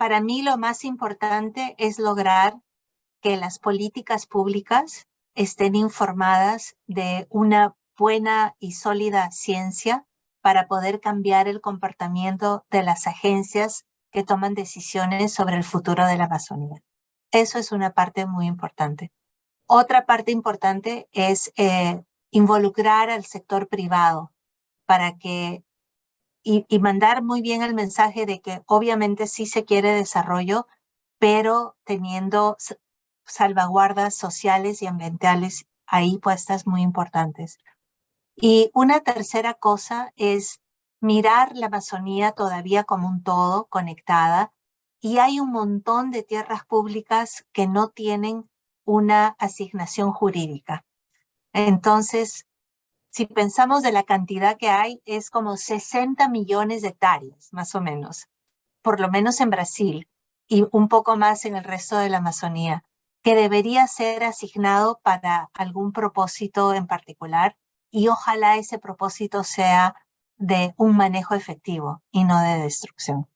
para mí lo más importante es lograr que las políticas públicas estén informadas de una buena y sólida ciencia para poder cambiar el comportamiento de las agencias que toman decisiones sobre el futuro de la Amazonía. Eso es una parte muy importante. Otra parte importante es eh, involucrar al sector privado para que y, mandar muy bien el mensaje de que obviamente sí se quiere desarrollo, pero teniendo salvaguardas sociales y ambientales ahí puestas muy importantes. Y una tercera cosa es mirar la Amazonía todavía como un todo, conectada, y hay un montón de tierras públicas que no tienen una asignación jurídica. Entonces, si pensamos de la cantidad que hay, es como 60 millones de hectáreas, más o menos, por lo menos en Brasil y un poco más en el resto de la Amazonía, que debería ser asignado para algún propósito en particular y ojalá ese propósito sea de un manejo efectivo y no de destrucción.